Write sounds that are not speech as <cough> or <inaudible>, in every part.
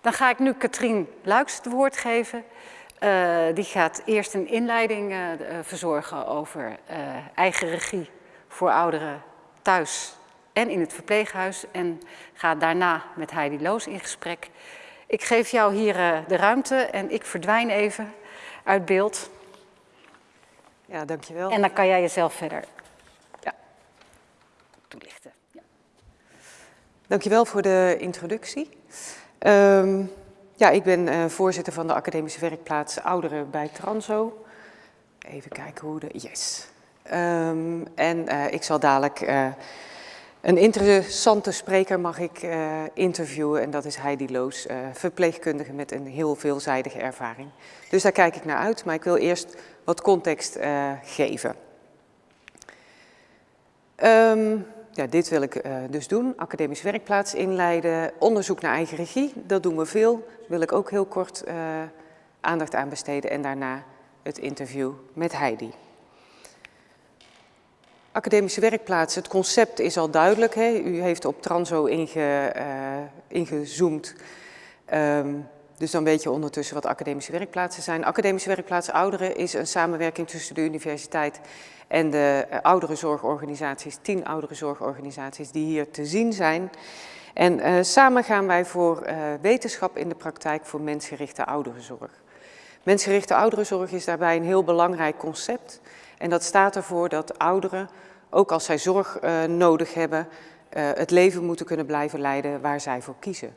Dan ga ik nu Katrien Luiks het woord geven. Uh, die gaat eerst een inleiding uh, verzorgen over uh, eigen regie voor ouderen thuis en in het verpleeghuis. En gaat daarna met Heidi Loos in gesprek. Ik geef jou hier de ruimte en ik verdwijn even uit beeld. Ja, dankjewel. En dan kan jij jezelf verder ja, toelichten. Ja. Dankjewel voor de introductie. Um, ja, ik ben uh, voorzitter van de academische werkplaats Ouderen bij Transo. Even kijken hoe de... Yes. Um, en uh, ik zal dadelijk... Uh, een interessante spreker mag ik interviewen en dat is Heidi Loos, verpleegkundige met een heel veelzijdige ervaring. Dus daar kijk ik naar uit, maar ik wil eerst wat context geven. Um, ja, dit wil ik uh, dus doen, academisch werkplaats inleiden, onderzoek naar eigen regie, dat doen we veel. Wil ik ook heel kort uh, aandacht aan besteden en daarna het interview met Heidi. Academische werkplaats, het concept is al duidelijk. Hè? U heeft op Transo inge, uh, ingezoomd. Um, dus dan weet je ondertussen wat academische werkplaatsen zijn. Academische werkplaats ouderen is een samenwerking tussen de universiteit en de uh, ouderenzorgorganisaties, tien ouderenzorgorganisaties die hier te zien zijn. En uh, samen gaan wij voor uh, wetenschap in de praktijk voor mensgerichte ouderenzorg. Mensgerichte ouderenzorg is daarbij een heel belangrijk concept. En dat staat ervoor dat ouderen, ook als zij zorg nodig hebben, het leven moeten kunnen blijven leiden waar zij voor kiezen.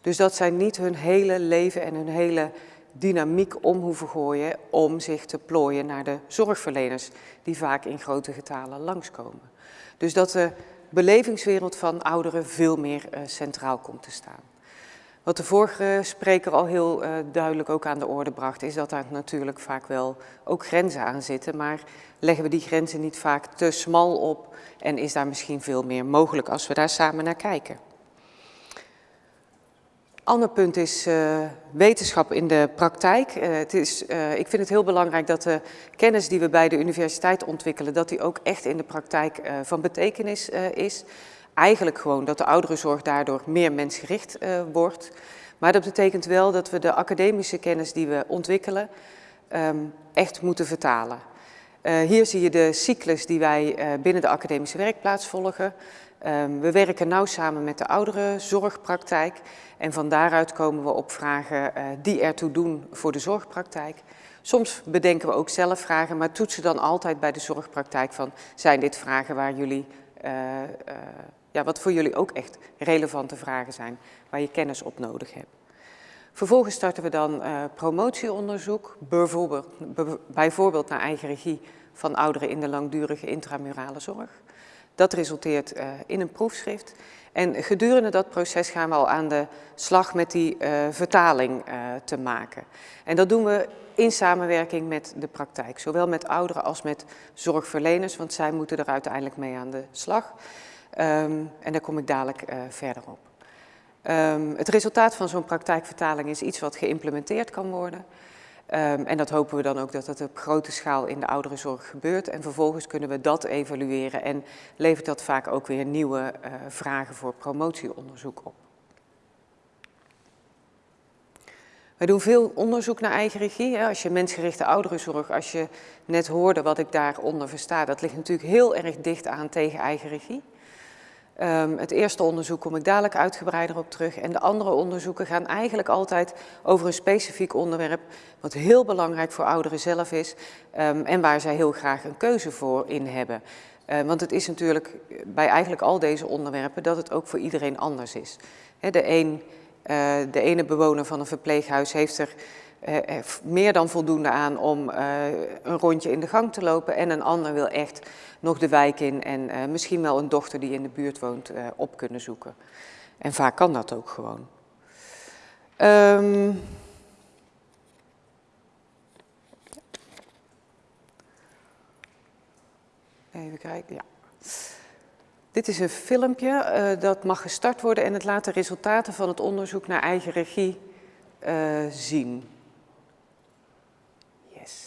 Dus dat zij niet hun hele leven en hun hele dynamiek om hoeven gooien om zich te plooien naar de zorgverleners die vaak in grote getalen langskomen. Dus dat de belevingswereld van ouderen veel meer uh, centraal komt te staan. Wat de vorige spreker al heel uh, duidelijk ook aan de orde bracht, is dat daar natuurlijk vaak wel ook grenzen aan zitten, maar leggen we die grenzen niet vaak te smal op en is daar misschien veel meer mogelijk als we daar samen naar kijken. Ander punt is uh, wetenschap in de praktijk. Uh, het is, uh, ik vind het heel belangrijk dat de kennis die we bij de universiteit ontwikkelen, dat die ook echt in de praktijk van betekenis is. Eigenlijk gewoon dat de ouderenzorg daardoor meer mensgericht wordt. Maar dat betekent wel dat we de academische kennis die we ontwikkelen um, echt moeten vertalen. hier zie je de cyclus die wij binnen de academische werkplaats volgen. Um, we werken nauw samen met de ouderenzorgpraktijk en van daaruit komen we op vragen uh, die ertoe doen voor de zorgpraktijk. Soms bedenken we ook zelf vragen, maar toetsen dan altijd bij de zorgpraktijk van zijn dit vragen waar jullie, uh, uh, ja, wat voor jullie ook echt relevante vragen zijn, waar je kennis op nodig hebt. Vervolgens starten we dan promotieonderzoek, bijvoorbeeld, bijvoorbeeld naar eigen regie van ouderen in de langdurige intramurale zorg. Dat resulteert uh, in een proefschrift. En gedurende dat proces gaan we al aan de slag met die uh, vertaling uh, te maken. En dat doen we in samenwerking met de praktijk. Zowel met ouderen als met zorgverleners, want zij moeten er uiteindelijk mee aan de slag. Um, en daar kom ik dadelijk verder op. Um, het resultaat van zo'n praktijkvertaling is iets wat geïmplementeerd kan worden. Um, en dat hopen we dan ook dat dat op grote schaal in de ouderenzorg gebeurt. En vervolgens kunnen we dat evalueren en levert dat vaak ook weer nieuwe uh, vragen voor promotieonderzoek op. Wij doen veel onderzoek naar eigen regie. Als je mensgerichte ouderenzorg, als je net hoorde wat ik daaronder versta, dat ligt natuurlijk heel erg dicht aan tegen eigen regie. Um, het eerste onderzoek kom ik dadelijk uitgebreider op terug. En de andere onderzoeken gaan eigenlijk altijd over een specifiek onderwerp, wat heel belangrijk voor ouderen zelf is um, en waar zij heel graag een keuze voor in hebben. Uh, want het is natuurlijk bij eigenlijk al deze onderwerpen dat het ook voor iedereen anders is. De, uh, de ene bewoner van een verpleeghuis heeft er meer dan voldoende aan om uh, een rondje in de gang te lopen en een ander wil echt nog de wijk in en misschien wel een dochter die in de buurt woont op kunnen zoeken. En vaak kan dat ook gewoon. Um, even kijken, ja. Dit is een filmpje, dat mag gestart worden en het laat de resultaten van het onderzoek naar eigen regie zien.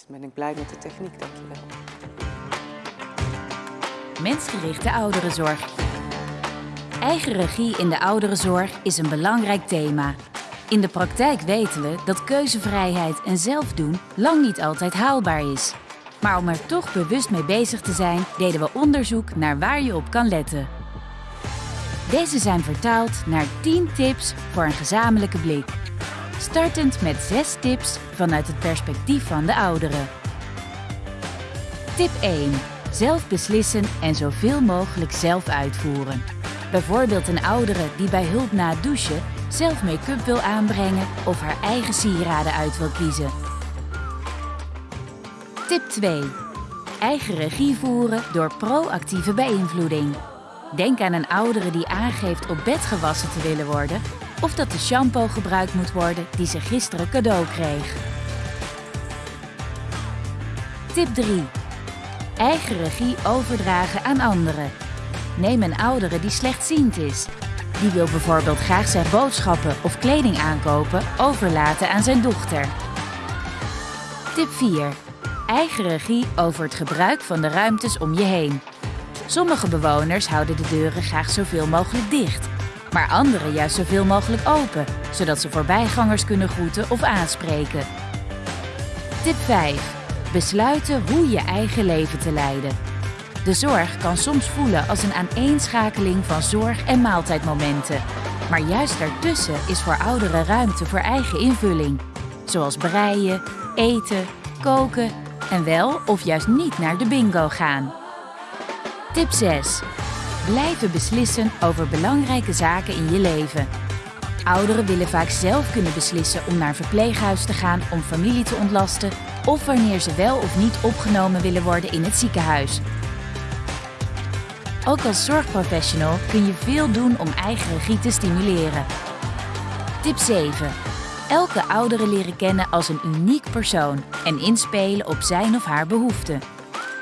Ben ik blij met de techniek, dankjewel. Mensgerichte ouderenzorg. Eigen regie in de ouderenzorg is een belangrijk thema. In de praktijk weten we dat keuzevrijheid en zelfdoen lang niet altijd haalbaar is. Maar om er toch bewust mee bezig te zijn, deden we onderzoek naar waar je op kan letten. Deze zijn vertaald naar 10 tips voor een gezamenlijke blik. Startend met 6 tips vanuit het perspectief van de ouderen. Tip 1. Zelf beslissen en zoveel mogelijk zelf uitvoeren. Bijvoorbeeld een oudere die bij hulp na het douchen zelf make-up wil aanbrengen of haar eigen sieraden uit wil kiezen. Tip 2. Eigen regie voeren door proactieve beïnvloeding. Denk aan een oudere die aangeeft op bed gewassen te willen worden of dat de shampoo gebruikt moet worden die ze gisteren cadeau kreeg. Tip 3. Eigen regie overdragen aan anderen. Neem een oudere die slechtziend is. Die wil bijvoorbeeld graag zijn boodschappen of kleding aankopen overlaten aan zijn dochter. Tip 4. Eigen regie over het gebruik van de ruimtes om je heen. Sommige bewoners houden de deuren graag zoveel mogelijk dicht, maar anderen juist zoveel mogelijk open, zodat ze voorbijgangers kunnen groeten of aanspreken. Tip 5. Besluiten hoe je eigen leven te leiden. De zorg kan soms voelen als een aaneenschakeling van zorg- en maaltijdmomenten. Maar juist daartussen is voor ouderen ruimte voor eigen invulling. Zoals breien, eten, koken en wel of juist niet naar de bingo gaan. Tip 6. Blijven beslissen over belangrijke zaken in je leven. Ouderen willen vaak zelf kunnen beslissen om naar verpleeghuis te gaan om familie te ontlasten of wanneer ze wel of niet opgenomen willen worden in het ziekenhuis. Ook als zorgprofessional kun je veel doen om eigen regie te stimuleren. Tip 7. Elke oudere leren kennen als een uniek persoon en inspelen op zijn of haar behoeften.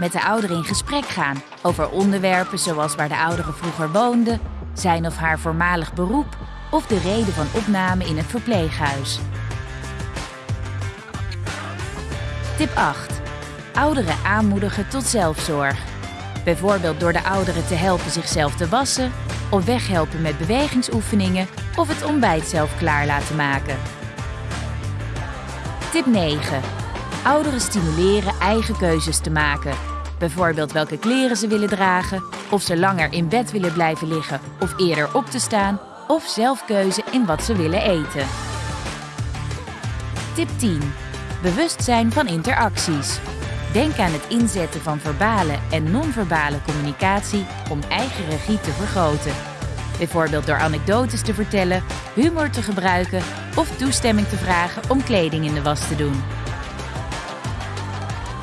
Met de ouderen in gesprek gaan over onderwerpen zoals waar de oudere vroeger woonde, zijn of haar voormalig beroep of de reden van opname in het verpleeghuis. Tip 8. Ouderen aanmoedigen tot zelfzorg. Bijvoorbeeld door de ouderen te helpen zichzelf te wassen, of weghelpen met bewegingsoefeningen of het ontbijt zelf klaar laten maken. Tip 9. Ouderen stimuleren eigen keuzes te maken. Bijvoorbeeld welke kleren ze willen dragen, of ze langer in bed willen blijven liggen of eerder op te staan, of zelf keuze in wat ze willen eten. Tip 10. Bewustzijn van interacties. Denk aan het inzetten van verbale en non-verbale communicatie om eigen regie te vergroten. Bijvoorbeeld door anekdotes te vertellen, humor te gebruiken of toestemming te vragen om kleding in de was te doen.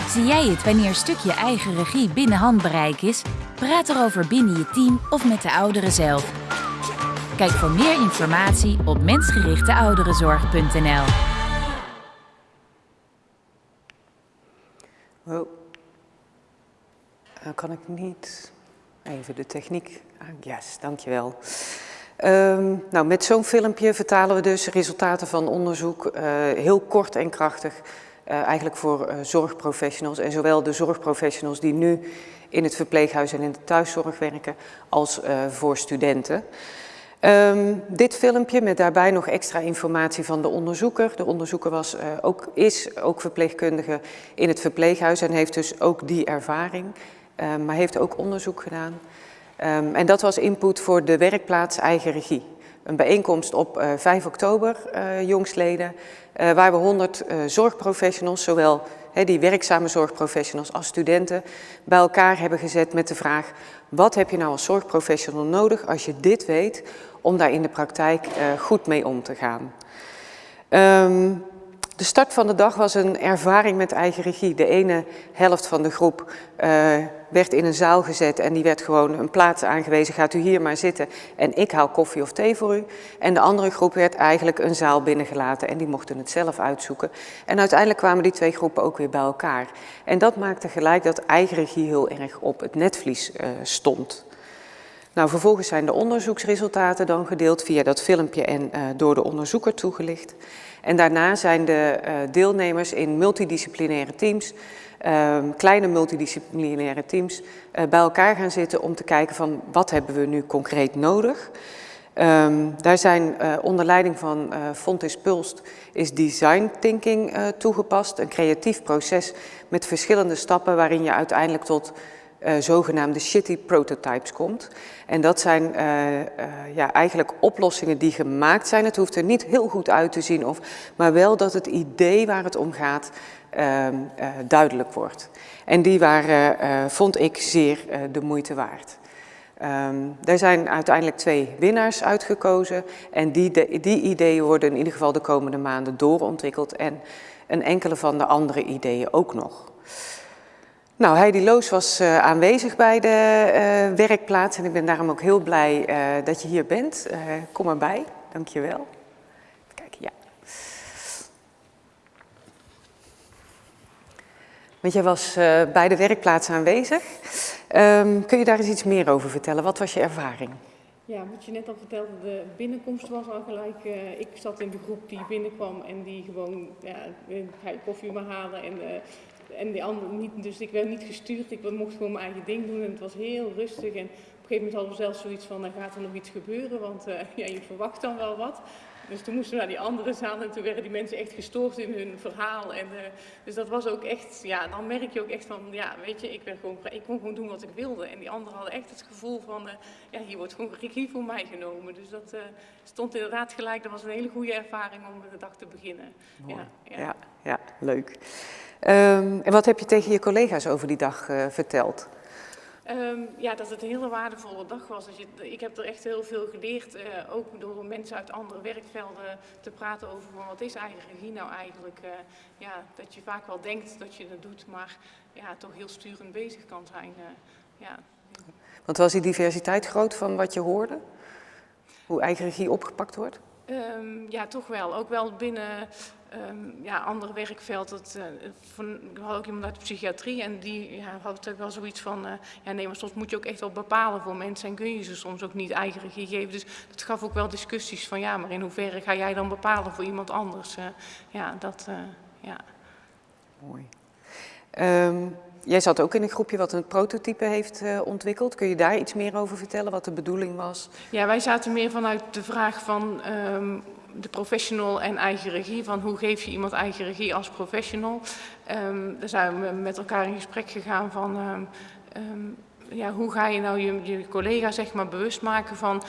Zie jij het wanneer een stukje eigen regie binnen handbereik is? Praat erover binnen je team of met de ouderen zelf. Kijk voor meer informatie op mensgerichteouderenzorg.nl. Uh, kan ik niet even de techniek? Yes, dankjewel. Um, nou, met zo'n filmpje vertalen we dus resultaten van onderzoek uh, heel kort en krachtig eigenlijk voor zorgprofessionals en zowel de zorgprofessionals die nu in het verpleeghuis en in de thuiszorg werken als voor studenten. Um, dit filmpje met daarbij nog extra informatie van de onderzoeker. De onderzoeker was, ook, is ook verpleegkundige in het verpleeghuis en heeft dus ook die ervaring, um, maar heeft ook onderzoek gedaan. Um, en dat was input voor de werkplaats eigen regie. Een bijeenkomst op uh, 5 oktober, uh, jongsleden, uh, waar we 100 zorgprofessionals, zowel die werkzame zorgprofessionals als studenten, bij elkaar hebben gezet met de vraag, wat heb je nou als zorgprofessional nodig als je dit weet om daar in de praktijk goed mee om te gaan. Um, de start van de dag was een ervaring met eigen regie. De ene helft van de groep uh, werd in een zaal gezet en die werd gewoon een plaats aangewezen. Gaat u hier maar zitten en ik haal koffie of thee voor u. En de andere groep werd eigenlijk een zaal binnengelaten en die mochten het zelf uitzoeken. En uiteindelijk kwamen die twee groepen ook weer bij elkaar. En dat maakte gelijk dat eigen regie heel erg op het netvlies uh, stond. Nou, vervolgens zijn de onderzoeksresultaten dan gedeeld via dat filmpje en uh, door de onderzoeker toegelicht. En daarna zijn de uh, deelnemers in multidisciplinaire teams, uh, kleine multidisciplinaire teams, uh, bij elkaar gaan zitten om te kijken van wat hebben we nu concreet nodig. Um, daar zijn onder leiding van uh, Fontis Pulst is design thinking toegepast. Een creatief proces met verschillende stappen waarin je uiteindelijk tot zogenaamde shitty prototypes komt. En dat zijn ja, eigenlijk oplossingen die gemaakt zijn. Het hoeft er niet heel goed uit te zien, of, maar wel dat het idee waar het om gaat ehm, duidelijk wordt. En die waren, vond ik, zeer de moeite waard. Um, er zijn uiteindelijk twee winnaars uitgekozen en die, die ideeën worden in ieder geval de komende maanden doorontwikkeld en een enkele van de andere ideeën ook nog. Nou, Heidi Loos was uh, aanwezig bij de uh, werkplaats en ik ben daarom ook heel blij uh, dat je hier bent. kom erbij, dankjewel. Kijk, ja. Want jij was bij de werkplaats aanwezig. Um, kun je daar eens iets meer over vertellen? Wat was je ervaring? Ja, wat je net al vertelde, de binnenkomst was al gelijk. Ik zat in de groep die binnenkwam en die gewoon, ja, koffie maar halen en, en die andere niet. Dus ik werd niet gestuurd, ik mocht gewoon mijn eigen ding doen en het was heel rustig. En op een gegeven moment hadden we zelfs zoiets van, dan gaat er nog iets gebeuren, want uh, <laughs> ja, je verwacht dan wel wat. Dus toen moesten we naar die andere zaal en toen werden die mensen echt gestoord in hun verhaal. En, uh, dus dat was ook echt, ja, dan merk je ook echt van, ja, weet je, ik, werd gewoon, ik kon gewoon doen wat ik wilde. En die anderen hadden echt het gevoel van, uh, ja, hier wordt gewoon regie voor mij genomen. Dus dat uh, stond inderdaad gelijk, dat was een hele goede ervaring om de dag te beginnen. Ja, ja. ja, ja, leuk. Um, en wat heb je tegen je collega's over die dag verteld? Um, ja, dat het een hele waardevolle dag was. Dus je, ik heb er echt heel veel geleerd, uh, ook door mensen uit andere werkvelden te praten over van wat is eigen regie nou eigenlijk. Uh, ja, dat je vaak wel denkt dat je het doet, maar ja, toch heel sturend bezig kan zijn. Uh, ja. Want was die diversiteit groot van wat je hoorde? Hoe eigen regie opgepakt wordt? Um, ja, toch wel. Ook wel binnen um, ja, ander werkveld. Dat, uh, van, ik had ook iemand uit de psychiatrie en die ja, had ook wel zoiets van, uh, ja nee, maar soms moet je ook echt wel bepalen voor mensen en kun je ze soms ook niet eigen geven. Dus dat gaf ook wel discussies van, ja, maar in hoeverre ga jij dan bepalen voor iemand anders? Uh, ja, dat, ja. Mooi. Um, jij zat ook in een groepje wat een prototype heeft uh, ontwikkeld. Kun je daar iets meer over vertellen, wat de bedoeling was? Ja, wij zaten meer vanuit de vraag van um, de professional en eigen regie. Van hoe geef je iemand eigen regie als professional? Um, daar zijn we met elkaar in gesprek gegaan van... Um, ja, hoe ga je nou je, je collega zeg maar, bewust maken van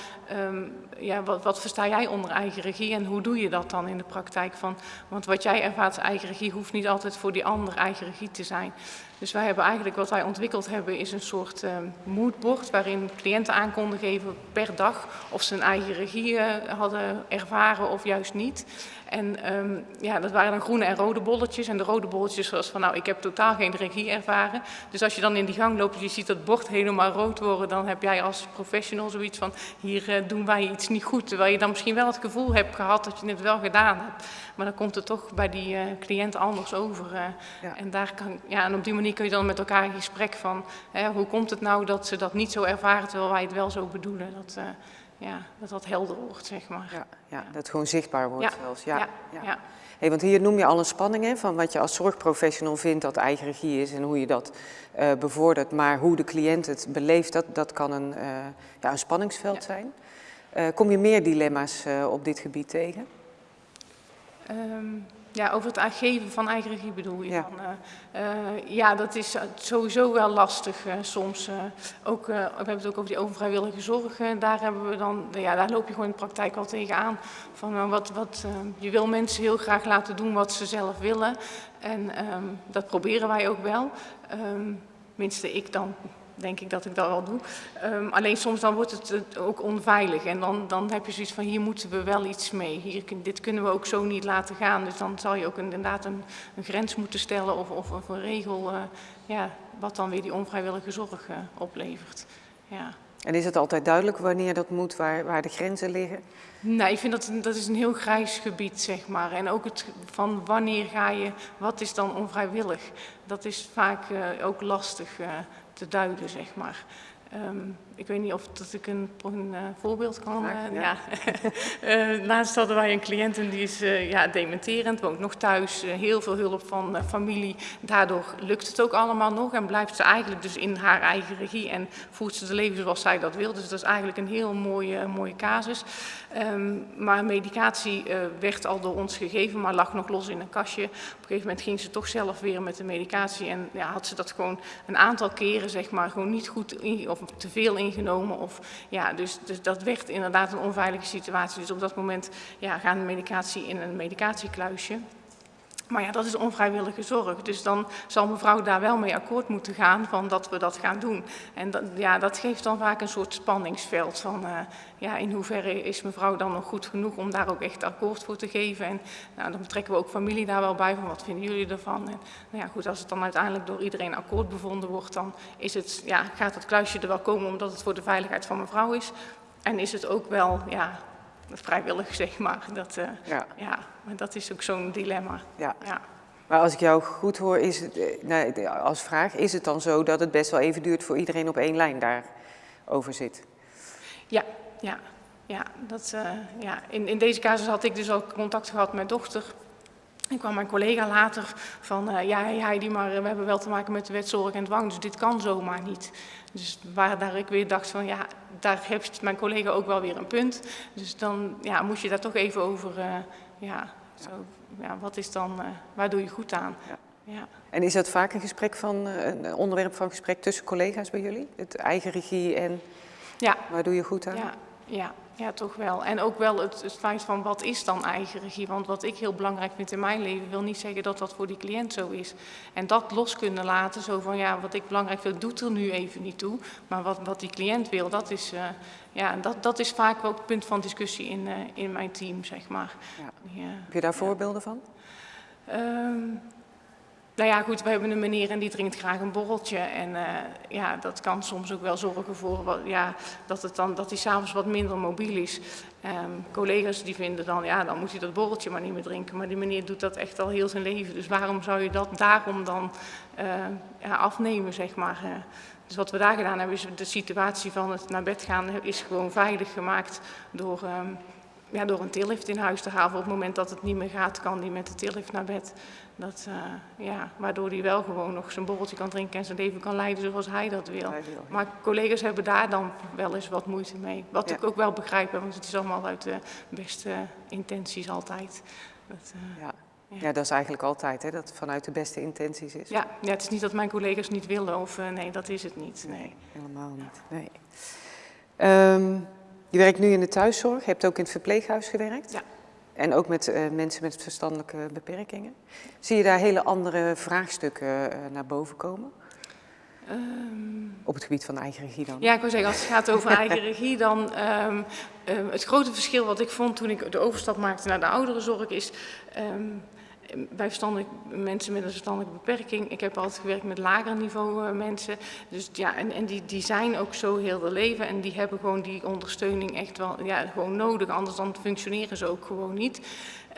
ja, wat, wat, versta jij onder eigen regie en hoe doe je dat dan in de praktijk? Van, want wat jij ervaart als eigen regie hoeft niet altijd voor die ander eigen regie te zijn. Dus wij hebben eigenlijk wat wij ontwikkeld hebben is een soort um, moodboard waarin cliënten aan konden geven per dag of ze een eigen regie uh, hadden ervaren of juist niet. En um, ja, dat waren dan groene en rode bolletjes. En de rode bolletjes was van, nou, ik heb totaal geen regie ervaren. Dus als je dan in die gang loopt en je ziet dat bord helemaal rood worden, dan heb jij als professional zoiets van, hier uh, doen wij iets niet goed. Terwijl je dan misschien wel het gevoel hebt gehad dat je het wel gedaan hebt. Maar dan komt het toch bij die uh, cliënt anders over. Uh, ja. En, daar kan, ja, en op die manier kun je dan met elkaar in gesprek van, hè, hoe komt het nou dat ze dat niet zo ervaren, terwijl wij het wel zo bedoelen. Dat, ja, dat dat helder wordt, zeg maar. Ja, ja dat het gewoon zichtbaar wordt zelfs. Ja, ja, ja. Hey, want hier noem je al een spanning hè, van wat je als zorgprofessional vindt dat eigen regie is en hoe je dat uh, bevordert. Maar hoe de cliënt het beleeft, dat, dat kan een, uh, ja, een spanningsveld zijn. Uh, kom je meer dilemma's op dit gebied tegen? Um, ja, over het geven van eigen regie bedoel je? Ja, van, uh, uh, ja dat is sowieso wel lastig uh, soms. ook, we hebben het ook over die onvrijwillige zorg. daar, hebben we dan, ja, daar loop je gewoon in de praktijk al tegenaan. Van, wat, wat, je wil mensen heel graag laten doen wat ze zelf willen. En um, dat proberen wij ook wel. Um, minste ik dan denk ik dat ik dat wel doe. Um, alleen soms dan wordt het ook onveilig en dan, dan heb je zoiets van hier moeten we wel iets mee. Hier, dit kunnen we ook zo niet laten gaan. Dus dan zal je ook inderdaad een, een grens moeten stellen of, of, of een regel uh, ja, wat dan weer die onvrijwillige zorg uh, oplevert. Ja. En is het altijd duidelijk wanneer dat moet, waar, waar de grenzen liggen? Nee, ik vind dat dat is een heel grijs gebied, zeg maar. En ook het van wanneer ga je, wat is dan onvrijwillig? Dat is vaak uh, ook lastig te duiden, zeg maar. Um, ik weet niet of dat ik een, een uh, voorbeeld kan. Graag, Uh, ja. ja. <laughs> laatst hadden wij een cliënt en die is ja, dementerend, woont nog thuis, heel veel hulp van familie. Daardoor lukt het ook allemaal nog en blijft ze eigenlijk dus in haar eigen regie en voert ze de leven zoals zij dat wil. Dus dat is eigenlijk een heel mooie, mooie casus. Um, maar medicatie werd al door ons gegeven, maar lag nog los in een kastje. Op een gegeven moment ging ze toch zelf weer met de medicatie en ja, had ze dat gewoon een aantal keren zeg maar gewoon niet goed in, of te veel ingenomen. Of, ja, dus, dus dat werd inderdaad een onveilige situatie. Dus op dat moment ja, gaan de medicatie in een medicatiekluisje. Maar ja, dat is onvrijwillige zorg. Dus dan zal mevrouw daar wel mee akkoord moeten gaan van dat we dat gaan doen. En dat, ja, dat geeft dan vaak een soort spanningsveld van uh, ja, in hoeverre is mevrouw dan nog goed genoeg om daar ook echt akkoord voor te geven. En nou, dan betrekken we ook familie daar wel bij van wat vinden jullie ervan. En nou ja, goed, als het dan uiteindelijk door iedereen akkoord bevonden wordt, dan is het, ja, gaat het kluisje er wel komen omdat het voor de veiligheid van mevrouw is. En is het ook wel ja, vrijwillig, zeg maar. Dat, uh, ja. ja, maar dat is ook zo'n dilemma. Ja. ja. Maar als ik jou goed hoor, is het, nou, als vraag, is het dan zo dat het best wel even duurt voor iedereen op één lijn daarover zit? Ja, ja, ja. Dat, uh, ja. In, in deze casus had ik dus ook contact gehad met dochter. Ik kwam mijn collega later van, uh, ja, Heidi, maar we hebben wel te maken met de wet zorg en dwang, dus dit kan zomaar niet. Dus waar daar ik weer dacht van, ja, daar heeft mijn collega ook wel weer een punt. Dus dan ja, moest je daar toch even over, uh, ja, zo, ja, wat is dan, uh, waar doe je goed aan? Ja. Ja. En is dat vaak een gesprek van, een onderwerp van gesprek tussen collega's bij jullie? Het eigen regie en ja. waar doe je goed aan? Ja, ja. Ja, toch wel. En ook wel het, het, feit van wat is dan eigen regie? Want wat ik heel belangrijk vind in mijn leven, wil niet zeggen dat dat voor die cliënt zo is. En dat los kunnen laten, zo van ja, wat ik belangrijk vind, doet er nu even niet toe. Maar wat, wat die cliënt wil, dat is, uh, ja, dat, dat is vaak ook het punt van discussie in, uh, in mijn team, zeg maar. Ja. Ja. Heb je daar voorbeelden van? Um, nou ja, goed, we hebben een meneer en die drinkt graag een borreltje. En uh, ja, dat kan soms ook wel zorgen voor ja, dat, het dan, dat hij s'avonds wat minder mobiel is. Um, collega's die vinden dan, ja, dan moet hij dat borreltje maar niet meer drinken. Maar die meneer doet dat echt al heel zijn leven. Dus waarom zou je dat daarom dan ja, afnemen, zeg maar. Uh, dus wat we daar gedaan hebben, is de situatie van het naar bed gaan is gewoon veilig gemaakt door... Um, ja, door een tillift in huis te halen. Op het moment dat het niet meer gaat, kan die met de tillift naar bed. Dat, uh, ja, waardoor hij wel gewoon nog zijn borreltje kan drinken en zijn leven kan leiden zoals hij dat wil. Hij wil maar collega's hebben daar dan wel eens wat moeite mee. Wat ja. ik ook wel begrijp, want het is allemaal uit de beste intenties altijd. Dat, uh, ja. Ja. ja. dat is eigenlijk altijd, hè, dat het vanuit de beste intenties is. Ja, ja het is niet dat mijn collega's niet willen of uh, nee, dat is het niet. Nee, nee. helemaal niet. Nee. Um, je werkt nu in de thuiszorg, je hebt ook in het verpleeghuis gewerkt. Ja. En ook met uh, mensen met verstandelijke beperkingen. Zie je daar hele andere vraagstukken uh, naar boven komen? Um, Op het gebied van eigen regie dan? Ja, ik wil zeggen, als het gaat over eigen regie, dan um, um, het grote verschil wat ik vond toen ik de overstap maakte naar de ouderenzorg is bij mensen met een verstandelijke beperking. Ik heb altijd gewerkt met lager niveau uh, mensen. Dus ja, en, en die, die zijn ook zo heel de leven en die hebben gewoon die ondersteuning echt wel ja, gewoon nodig. Anders dan functioneren ze ook gewoon niet.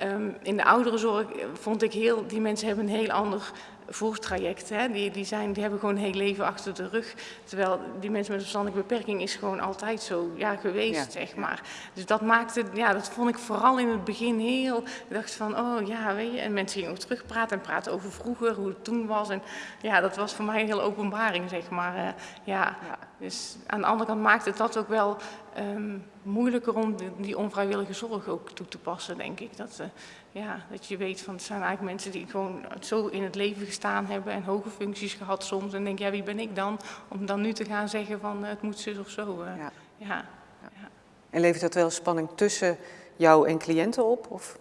Um, in de ouderenzorg vond ik heel, die mensen hebben een heel ander voortraject. Hè. Die, die, zijn, die hebben gewoon een heel leven achter de rug. Terwijl die mensen met een verstandelijke beperking is gewoon altijd zo ja, geweest, ja. zeg maar. Dus dat maakte, ja, dat vond ik vooral in het begin heel... Ik dacht van, oh ja, weet je... En mensen gingen ook terugpraten en praten over vroeger, hoe het toen was. En ja, dat was voor mij een hele openbaring, zeg maar. Uh, ja. ja. Dus aan de andere kant maakte het dat ook wel um, moeilijker om die, die onvrijwillige zorg ook toe te passen, denk ik. Dat, uh, ja, dat je weet van het zijn eigenlijk mensen die gewoon zo in het leven gestaan hebben en hoge functies gehad soms. En denk ja, wie ben ik dan om dan nu te gaan zeggen van uh, het moet zus of zo. Uh, ja. Ja. ja. En levert dat wel spanning tussen jou en cliënten op? Of?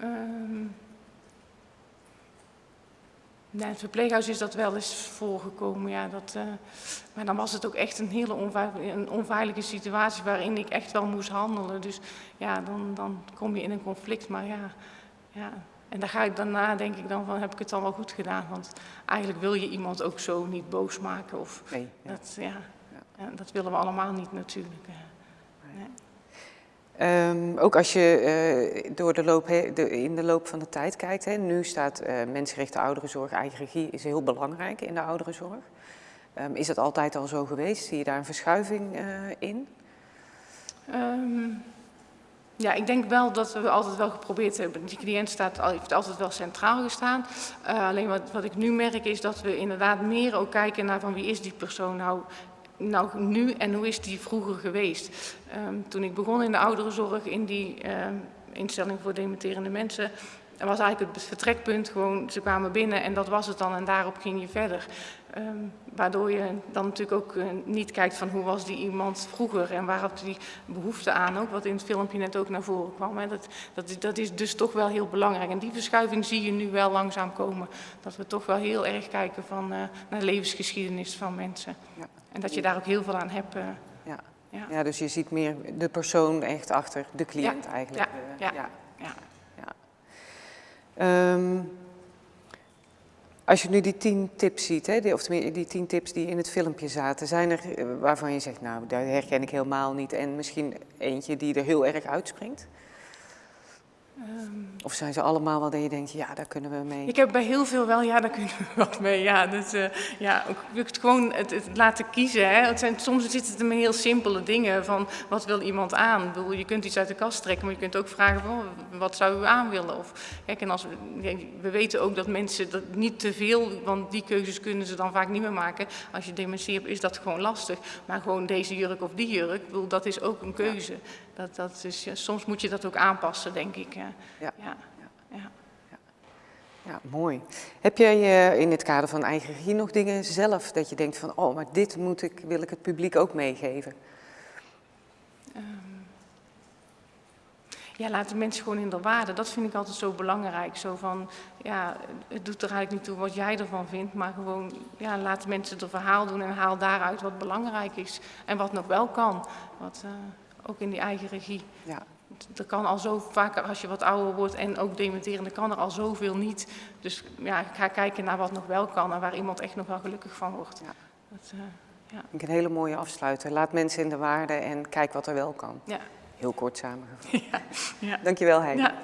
Um, Nee, het verpleeghuis is dat wel eens voorgekomen. Ja, dat, uh, maar dan was het ook echt een hele onveilige, een onveilige situatie waarin ik echt wel moest handelen. Dus ja, dan, dan kom je in een conflict. Maar ja, ja, en daar ga ik daarna denk ik dan van, heb ik het dan wel goed gedaan? Want eigenlijk wil je iemand ook zo niet boos maken. Of, nee, ja. Dat, ja, ja. dat willen we allemaal niet natuurlijk. Nee. Um, ook als je uh, door de loop, de, in de loop van de tijd kijkt, nu staat uh, mensenrechten ouderenzorg, eigen regie is heel belangrijk in de ouderenzorg. Ehm, is dat altijd al zo geweest? Zie je daar een verschuiving eh, in? Ehm, ja, ik denk wel dat we altijd wel geprobeerd hebben. Die cliënt staat, heeft altijd wel centraal gestaan. Alleen wat, wat ik nu merk is dat we inderdaad meer ook kijken naar van wie is die persoon nou, nou nu en hoe is die vroeger geweest. Um, toen ik begon in de ouderenzorg in die um, instelling voor dementerende mensen was eigenlijk het vertrekpunt, gewoon ze kwamen binnen en dat was het dan en daarop ging je verder. Um, waardoor je dan natuurlijk ook uh, niet kijkt van hoe was die iemand vroeger en waar had die behoefte aan, ook wat in het filmpje net ook naar voren kwam. Hè. Dat, dat, is dus toch wel heel belangrijk en die verschuiving zie je nu wel langzaam komen. Dat we toch wel heel erg kijken van, uh, naar de levensgeschiedenis van mensen. Ja. En dat je daar ook heel veel aan hebt. Uh, ja. Ja. ja, dus je ziet meer de persoon echt achter de cliënt ja. eigenlijk. Ja. ja. ja. Um, als je nu die tien tips ziet, hè, die, of die tien tips die in het filmpje zaten, zijn er eh, waarvan je zegt, nou, daar herken ik helemaal niet. En misschien eentje die er heel erg uitspringt? Um, of zijn ze allemaal wel dat je denkt, ja, daar kunnen we mee? Ik heb bij heel veel wel, ja, daar kunnen we wat mee. Ja, dus, uh, ja ook het gewoon het, het, laten kiezen. Hè. Het zijn, soms zit het in heel simpele dingen van, wat wil iemand aan? Bedoel, je kunt iets uit de kast trekken, maar je kunt ook vragen van, wat zou u aan willen? Of, kijk, en als we, we weten ook dat mensen dat niet te veel, want die keuzes kunnen ze dan vaak niet meer maken. Als je dementie hebt, is dat gewoon lastig. Maar gewoon deze jurk of die jurk, bedoel, dat is ook een keuze. Ja. Dat, dat is, soms moet je dat ook aanpassen, denk ik. Ja. Ja. Ja. Ja. ja. mooi. Heb jij uh, in het kader van eigen regie nog dingen zelf dat je denkt van, oh, maar dit moet ik, wil ik het publiek ook meegeven? Um, ja, laten mensen gewoon in de waarde. Dat vind ik altijd zo belangrijk. Zo van, ja, het doet er eigenlijk niet toe wat jij ervan vindt, maar gewoon, ja, laat mensen het verhaal doen en haal daaruit wat belangrijk is en wat nog wel kan. Wat, uh, ook in die eigen regie. Ja. Er kan al zo vaak, als je wat ouder wordt en ook dementerende, kan er al zoveel niet. Dus ja, ik ga kijken naar wat nog wel kan en waar iemand echt nog wel gelukkig van wordt. Ja. Dat, uh, ja. Ik een hele mooie afsluiter. Laat mensen in de waarde en kijk wat er wel kan. Ja. Heel kort samengevat. <laughs> Ja. Ja. Dankjewel, Heidi. Ja.